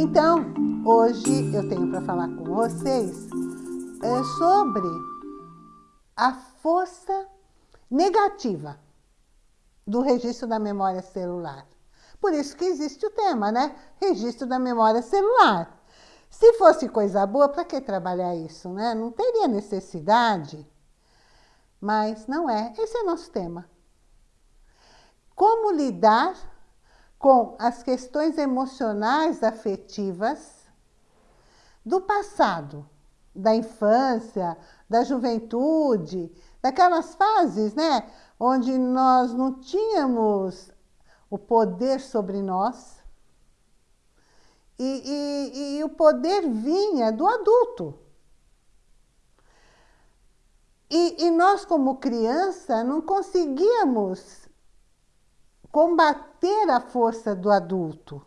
Então, hoje eu tenho para falar com vocês é, sobre a força negativa do registro da memória celular. Por isso que existe o tema, né? Registro da memória celular. Se fosse coisa boa, para que trabalhar isso, né? Não teria necessidade. Mas não é. Esse é nosso tema. Como lidar com as questões emocionais afetivas do passado, da infância, da juventude, daquelas fases, né? Onde nós não tínhamos o poder sobre nós, e, e, e o poder vinha do adulto. E, e nós, como criança, não conseguíamos combater a força do adulto.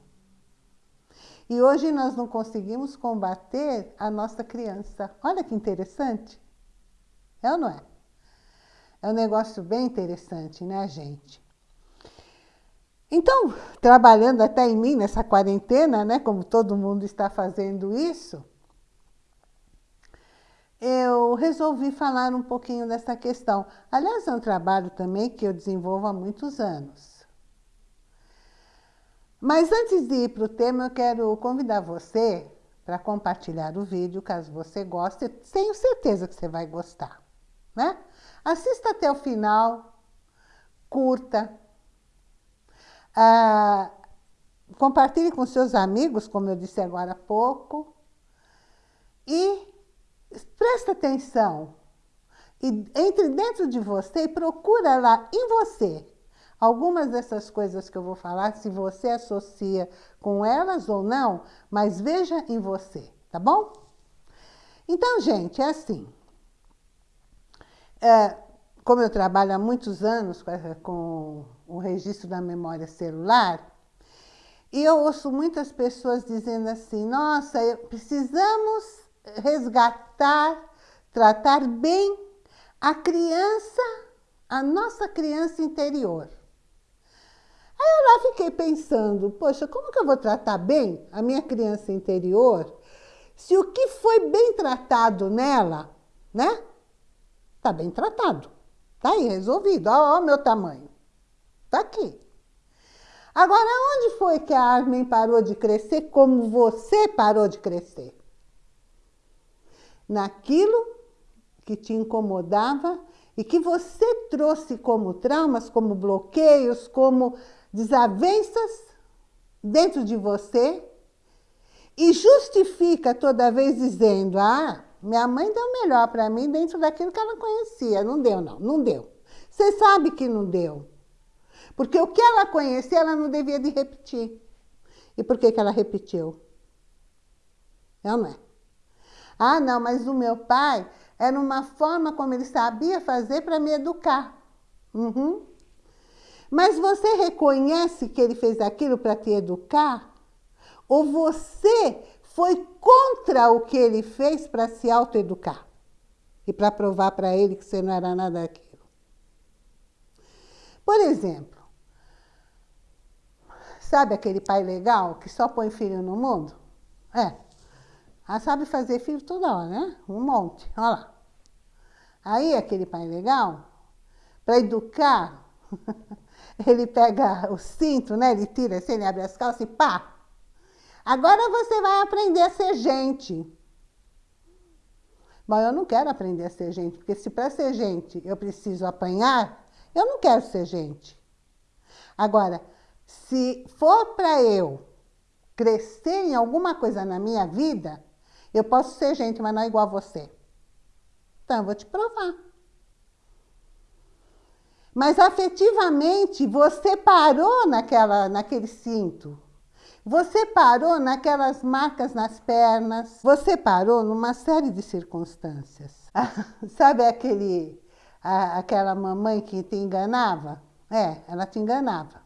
E hoje nós não conseguimos combater a nossa criança. Olha que interessante. É ou não é? É um negócio bem interessante, né, gente? Então, trabalhando até em mim nessa quarentena, né, como todo mundo está fazendo isso, eu resolvi falar um pouquinho dessa questão. Aliás, é um trabalho também que eu desenvolvo há muitos anos. Mas antes de ir para o tema, eu quero convidar você para compartilhar o vídeo, caso você goste. Tenho certeza que você vai gostar. Né? Assista até o final, curta, ah, compartilhe com seus amigos, como eu disse agora há pouco, e presta atenção. E entre dentro de você e procura lá em você algumas dessas coisas que eu vou falar, se você associa com elas ou não, mas veja em você, tá bom? Então, gente, é assim. É, como eu trabalho há muitos anos com o registro da memória celular, e eu ouço muitas pessoas dizendo assim, nossa, precisamos resgatar, tratar bem a criança, a nossa criança interior. Aí eu lá fiquei pensando, poxa, como que eu vou tratar bem a minha criança interior se o que foi bem tratado nela, né, está bem tratado. Está aí, resolvido. Olha o meu tamanho. Está aqui. Agora, onde foi que a Armin parou de crescer como você parou de crescer? Naquilo que te incomodava e que você trouxe como traumas, como bloqueios, como desavenças dentro de você e justifica toda vez dizendo, ah, minha mãe deu melhor para mim dentro daquilo que ela conhecia. Não deu, não. Não deu. Você sabe que não deu. Porque o que ela conhecia, ela não devia de repetir. E por que, que ela repetiu? É não é? Ah, não, mas o meu pai era uma forma como ele sabia fazer para me educar. Uhum. Mas você reconhece que ele fez aquilo para te educar? Ou você foi contra o que ele fez para se autoeducar e para provar para ele que você não era nada daquilo. Por exemplo, sabe aquele pai legal que só põe filho no mundo? É. Ah, sabe fazer filho toda hora, né? Um monte, olha lá. Aí aquele pai legal, para educar, ele pega o cinto, né? Ele tira assim, ele abre as calças e pá, Agora você vai aprender a ser gente. Mas eu não quero aprender a ser gente, porque se para ser gente eu preciso apanhar, eu não quero ser gente. Agora, se for para eu crescer em alguma coisa na minha vida, eu posso ser gente, mas não é igual a você. Então, eu vou te provar. Mas afetivamente, você parou naquela, naquele cinto. Você parou naquelas marcas nas pernas, você parou numa série de circunstâncias. Sabe aquele, a, aquela mamãe que te enganava? É, ela te enganava.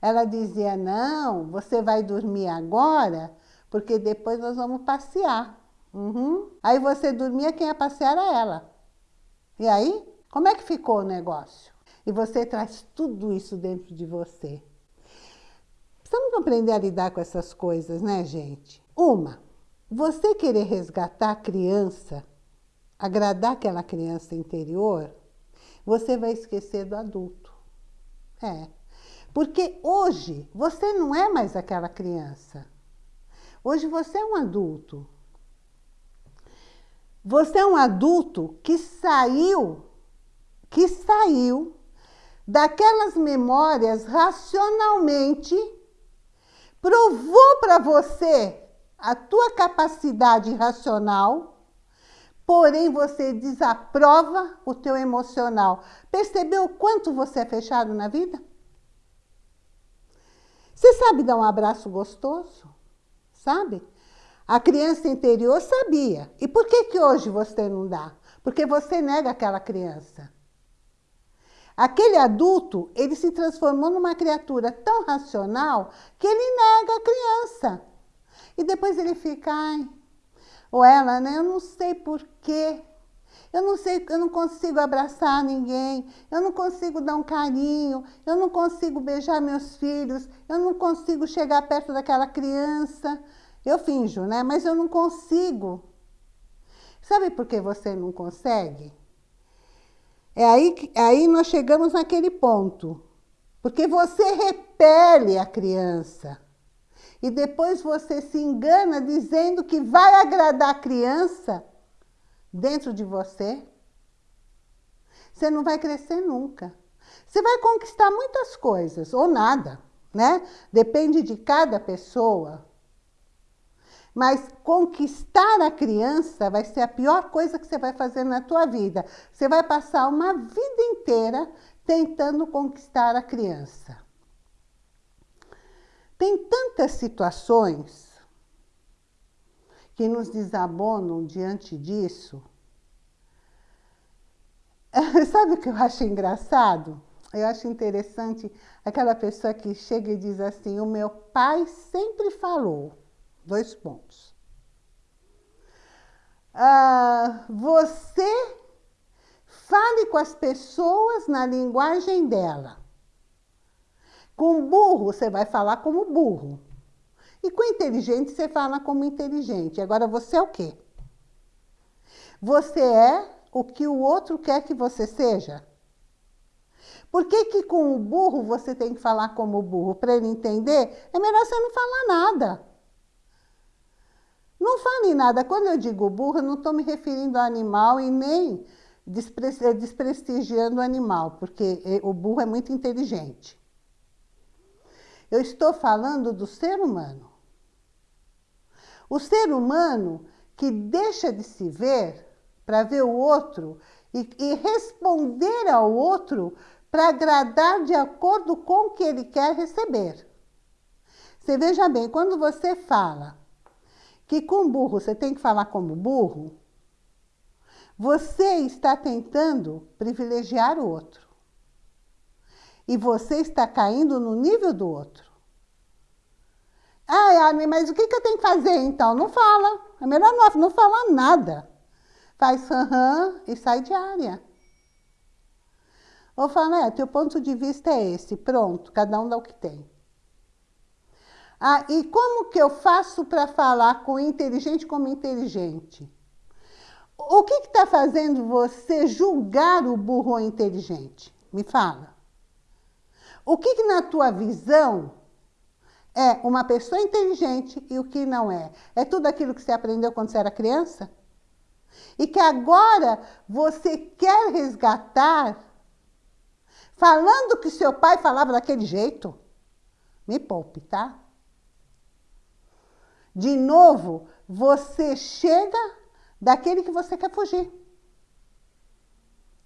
Ela dizia, não, você vai dormir agora, porque depois nós vamos passear. Uhum. Aí você dormia, quem ia passear era ela. E aí, como é que ficou o negócio? E você traz tudo isso dentro de você. Precisamos aprender a lidar com essas coisas, né, gente? Uma, você querer resgatar a criança, agradar aquela criança interior, você vai esquecer do adulto. É. Porque hoje você não é mais aquela criança. Hoje você é um adulto. Você é um adulto que saiu, que saiu daquelas memórias racionalmente, provou para você a tua capacidade racional, porém você desaprova o teu emocional. Percebeu o quanto você é fechado na vida? Você sabe dar um abraço gostoso? Sabe? A criança interior sabia. E por que, que hoje você não dá? Porque você nega aquela criança. Aquele adulto, ele se transformou numa criatura tão racional que ele nega a criança. E depois ele fica, ai, ou ela, né? Eu não sei porquê. Eu não sei, eu não consigo abraçar ninguém, eu não consigo dar um carinho, eu não consigo beijar meus filhos, eu não consigo chegar perto daquela criança. Eu finjo, né? Mas eu não consigo. Sabe por que você não consegue? É aí, que, é aí nós chegamos naquele ponto. Porque você repele a criança. E depois você se engana dizendo que vai agradar a criança dentro de você. Você não vai crescer nunca. Você vai conquistar muitas coisas, ou nada, né? Depende de cada pessoa. Mas conquistar a criança vai ser a pior coisa que você vai fazer na tua vida. Você vai passar uma vida inteira tentando conquistar a criança. Tem tantas situações que nos desabonam diante disso. Sabe o que eu acho engraçado? Eu acho interessante aquela pessoa que chega e diz assim, o meu pai sempre falou. Dois pontos. Ah, você fale com as pessoas na linguagem dela. Com burro, você vai falar como burro. E com inteligente, você fala como inteligente. Agora, você é o quê? Você é o que o outro quer que você seja? Por que, que com o burro você tem que falar como burro? Para ele entender, é melhor você não falar nada. Não fale nada. Quando eu digo burro, eu não estou me referindo ao animal e nem eh, desprestigiando o animal, porque eh, o burro é muito inteligente. Eu estou falando do ser humano. O ser humano que deixa de se ver para ver o outro e, e responder ao outro para agradar de acordo com o que ele quer receber. Você veja bem, quando você fala que com burro você tem que falar como burro, você está tentando privilegiar o outro. E você está caindo no nível do outro. Ah, mas o que, eu tenho que fazer então? Não fala. É melhor não, não falar nada. Faz aham e sai de área. Ou fala, é, teu ponto de vista é esse, pronto, cada um dá o que tem. Ah, e como que eu faço para falar com inteligente como inteligente? O que está fazendo você julgar o burro inteligente? Me fala. O que, que na tua visão é uma pessoa inteligente e o que não é? É tudo aquilo que você aprendeu quando você era criança? E que agora você quer resgatar falando que seu pai falava daquele jeito? Me poupe, tá? De novo, você chega daquele que você quer fugir.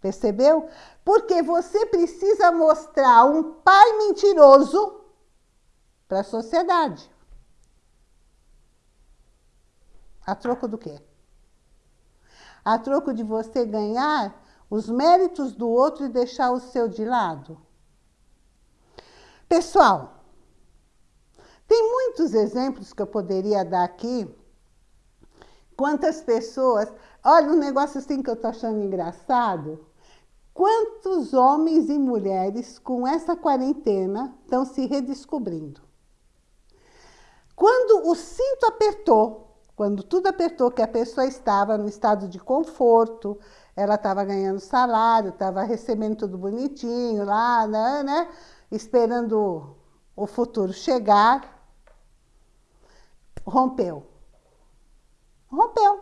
Percebeu? Porque você precisa mostrar um pai mentiroso para a sociedade. A troco do quê? A troco de você ganhar os méritos do outro e deixar o seu de lado? Pessoal, tem muitos exemplos que eu poderia dar aqui. Quantas pessoas... Olha, um negócio assim que eu estou achando engraçado. Quantos homens e mulheres com essa quarentena estão se redescobrindo? Quando o cinto apertou, quando tudo apertou, que a pessoa estava no estado de conforto, ela estava ganhando salário, estava recebendo tudo bonitinho lá, né, né? Esperando o futuro chegar. Rompeu. Rompeu.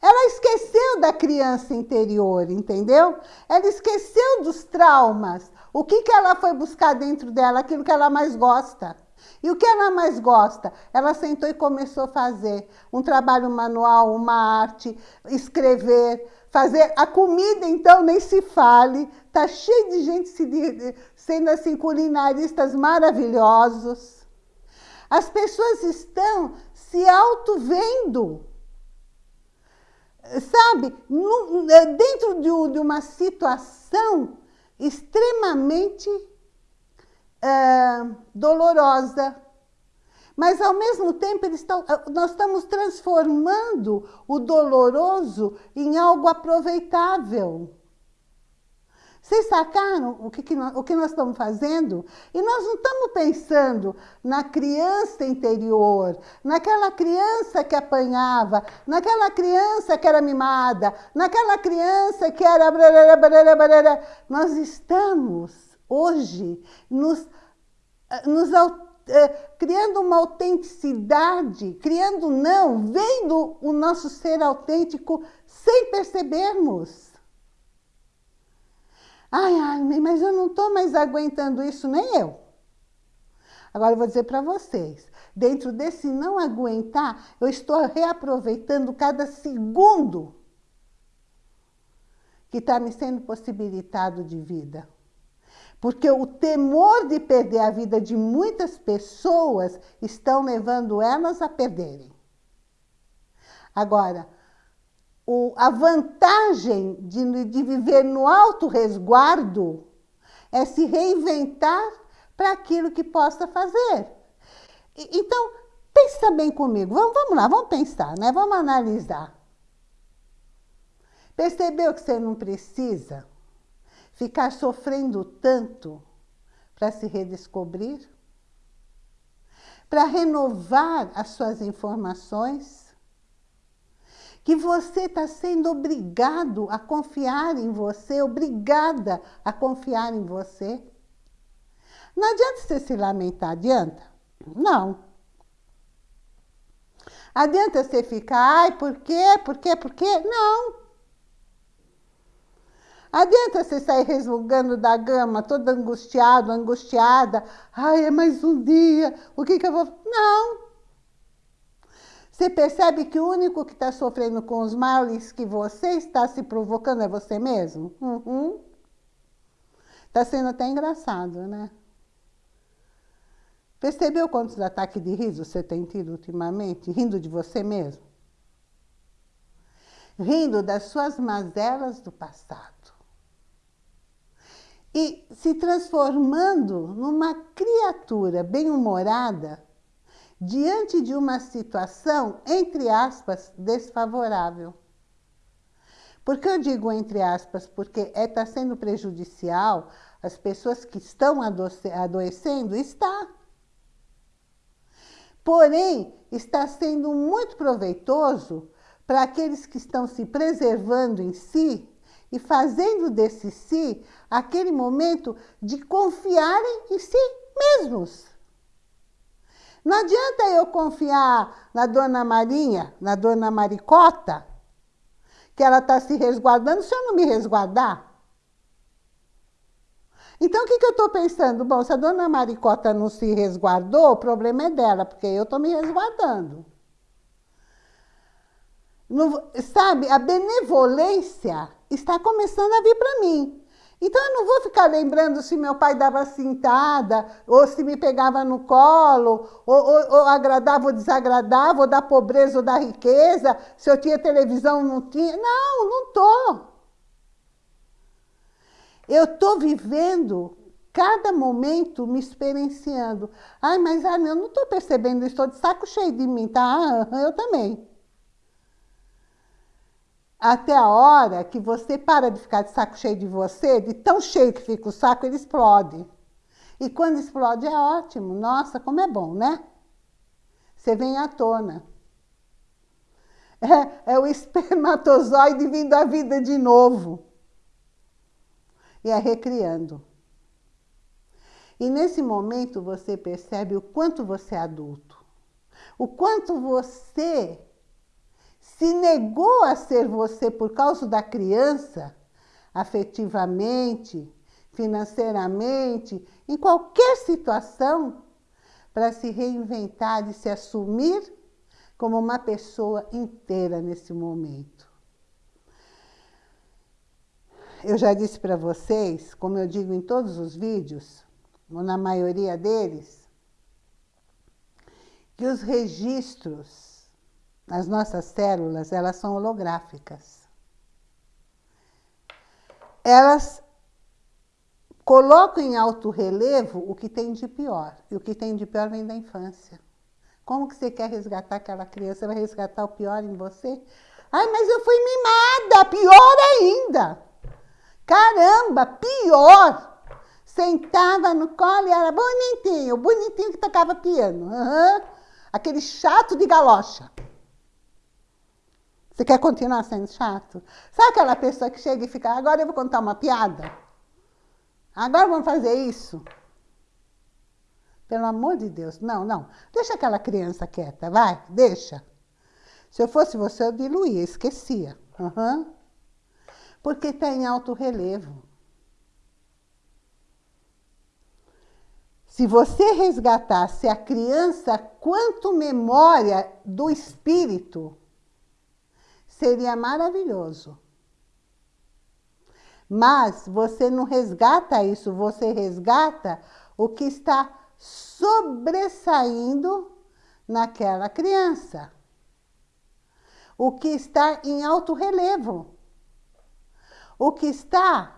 Ela esqueceu da criança interior, entendeu? Ela esqueceu dos traumas. O que, que ela foi buscar dentro dela? Aquilo que ela mais gosta. E o que ela mais gosta? Ela sentou e começou a fazer um trabalho manual, uma arte, escrever, fazer a comida, então, nem se fale. Está cheio de gente se, sendo assim, culinaristas maravilhosos. As pessoas estão se auto-vendo. Sabe, dentro de uma situação extremamente uh, dolorosa. Mas, ao mesmo tempo, ah, nós estamos transformando o doloroso em algo aproveitável. Vocês sacaram o que, que nós, o que nós estamos fazendo? E nós não estamos pensando na criança interior, naquela criança que apanhava, naquela criança que era mimada, naquela criança que era... Nós estamos hoje nos, eh, nos eh, criando uma autenticidade, criando não, vendo o nosso ser autêntico sem percebermos. Ai, ai, mas eu não estou mais aguentando isso, nem eu. Agora eu vou dizer para vocês, dentro desse não aguentar, eu estou reaproveitando cada segundo que está me sendo possibilitado de vida. Porque o temor de perder a vida de muitas pessoas estão levando elas a perderem. Agora, o, a vantagem de, de viver no alto resguardo é se reinventar para aquilo que possa fazer. E, então, pensa bem comigo. Vamos, vamos lá, vamos pensar, né? vamos analisar. Percebeu que você não precisa ficar sofrendo tanto para se redescobrir? Para renovar as suas informações? Que você está sendo obrigado a confiar em você, obrigada a confiar em você? Não adianta você se lamentar, adianta? Não. Adianta você ficar, ai, por quê, por quê, por quê? Não. Adianta você sair resmungando da gama, todo angustiado, angustiada. Ai, é mais um dia, o que, que eu vou... Não. Você percebe que o único que está sofrendo com os males que você está se provocando é você mesmo? Uhum. Está sendo até engraçado, né? Percebeu quantos ataques de riso você tem tido ultimamente, rindo de você mesmo? Rindo das suas mazelas do passado e se transformando numa criatura bem-humorada diante de uma situação, entre aspas, desfavorável. Por que eu digo entre aspas? Porque está é, tá sendo prejudicial as pessoas que estão adoecendo? Está. Porém, está sendo muito proveitoso para aqueles que estão se preservando em si e fazendo desse si aquele momento de confiarem em si mesmos. Não adianta eu confiar na dona Marinha, na dona Maricota, que ela está se resguardando, se eu não me resguardar. Então, o que, que eu estou pensando? Bom, se a dona Maricota não se resguardou, o problema é dela, porque eu estou me resguardando. No, sabe, a benevolência está começando a vir para mim. Então, eu não vou ficar lembrando se meu pai dava cintada, ou se me pegava no colo, ou, ou, ou agradava ou desagradava, ou da pobreza ou da riqueza, se eu tinha televisão ou não tinha. Não, não estou. Eu estou vivendo cada momento me experienciando. Ai, mas ah, eu não estou percebendo, estou de saco cheio de mim, tá? Ah, eu também até a hora que você para de ficar de saco cheio de você, de tão cheio que fica o saco, ele explode. E quando explode é ótimo. Nossa, como é bom, né? você vem à tona. É, é o espermatozoide vindo à vida de novo. E é recriando. E nesse momento você percebe o quanto você é adulto. O quanto você se negou a ser você por causa da criança, afetivamente, financeiramente, em qualquer situação, para se reinventar e se assumir como uma pessoa inteira nesse momento. Eu já disse para vocês, como eu digo em todos os vídeos, ou na maioria deles, que os registros, as nossas células, elas são holográficas. Elas colocam em alto relevo o que tem de pior. E o que tem de pior vem da infância. Como que você quer resgatar aquela criança? Vai resgatar o pior em você? Ai, mas eu fui mimada! Pior ainda! Caramba, pior! Sentava no colo e era bonitinho, bonitinho que tocava piano. Uhum. Aquele chato de galocha. Você quer continuar sendo chato? Sabe aquela pessoa que chega e fica, agora eu vou contar uma piada? Agora vamos fazer isso? Pelo amor de Deus, não, não. Deixa aquela criança quieta, vai, deixa. Se eu fosse você, eu diluía, esquecia. Uhum. Porque está em alto relevo. Se você resgatasse a criança quanto memória do espírito, seria maravilhoso. Mas você não resgata isso, você resgata o que está sobressaindo naquela criança. O que está em alto relevo. O que está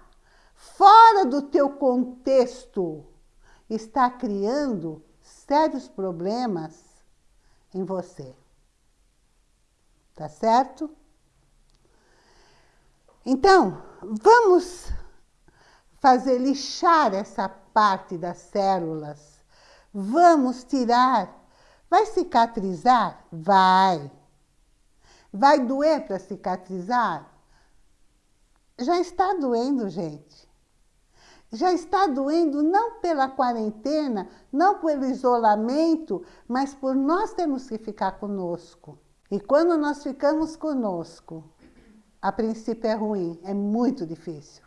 fora do teu contexto está criando sérios problemas em você. Tá certo? Então, vamos fazer lixar essa parte das células. Vamos tirar. Vai cicatrizar? Vai. Vai doer para cicatrizar? Já está doendo, gente já está doendo não pela quarentena, não pelo isolamento, mas por nós termos que ficar conosco. E quando nós ficamos conosco, a princípio é ruim, é muito difícil.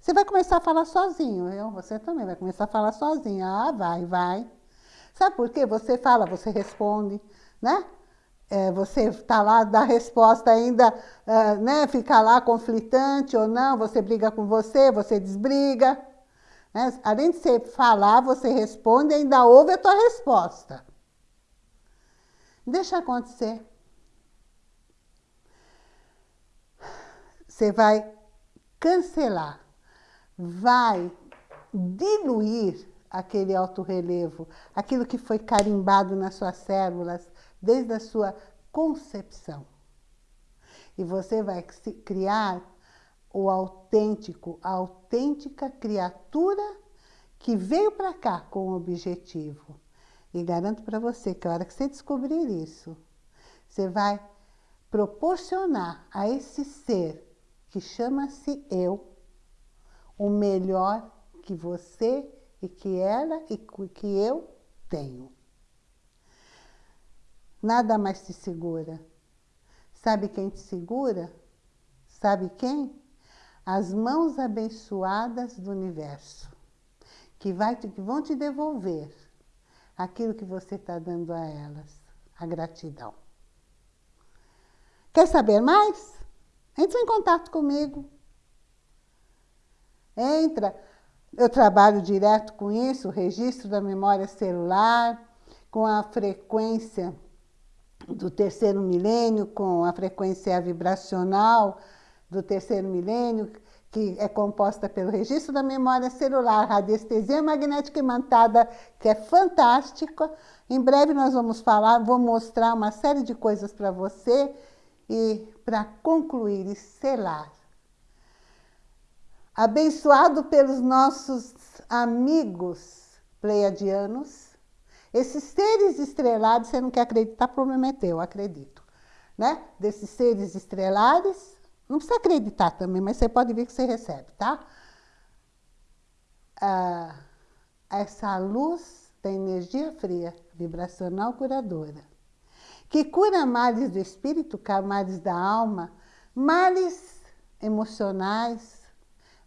Você vai começar a falar sozinho, eu, você também vai começar a falar sozinho. Ah, vai, vai. Sabe por quê? Você fala, você responde, né? é, você está lá, dá resposta ainda, uh, né, fica lá conflitante ou não, você briga com você, você desbriga. Né? Além de você falar, você responde ainda ouve a tua resposta. Deixa acontecer. Você vai cancelar, vai diluir aquele alto relevo, aquilo que foi carimbado nas suas células, desde a sua concepção. E você vai criar o autêntico, a autêntica criatura que veio para cá com o objetivo. E garanto para você que a hora que você descobrir isso, você vai proporcionar a esse ser que chama-se eu o melhor que você e que ela e que eu tenho. Nada mais te segura. Sabe quem te segura? Sabe quem? As mãos abençoadas do universo, que, vai te, que vão te devolver aquilo que você está dando a elas, a gratidão. Quer saber mais? Entre em contato comigo. Entra. Eu trabalho direto com isso, registro da memória celular, com a frequência do terceiro milênio, com a frequência vibracional do terceiro milênio, que é composta pelo registro da memória celular, radiestesia magnética imantada, que é fantástica. Em breve nós vamos falar, vou mostrar uma série de coisas para você e para concluir e selar. Abençoado pelos nossos amigos pleiadianos, Esses seres estrelados, você não quer acreditar, problema é teu, acredito. Né? Desses seres estrelados, não precisa acreditar também, mas você pode ver que você recebe, tá? Ah, essa luz da energia fria, vibracional curadora, que cura males do espírito, males da alma, males emocionais,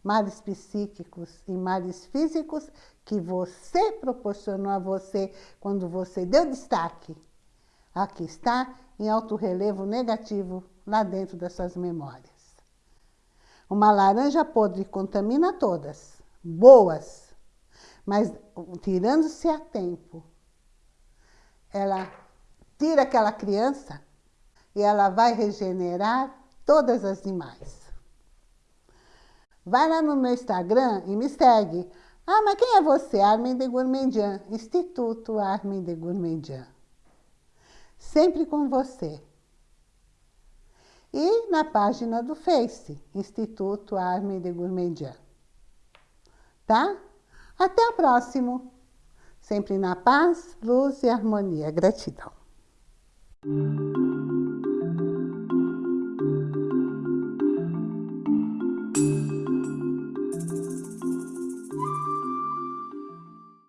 males psíquicos e males físicos que você proporcionou a você quando você deu destaque. Aqui está, em alto relevo negativo, lá dentro das suas memórias. Uma laranja podre contamina todas, boas, mas tirando-se a tempo, ela tira aquela criança e ela vai regenerar todas as demais. Vai lá no meu Instagram e me segue. Ah, mas quem é você? Armin de Gourmandian, Instituto Armin de Gourmandian. Sempre com você. E na página do Face, Instituto Armin de Gourmandian. Tá? Até o próximo. Sempre na paz, luz e harmonia. Gratidão. Thank you.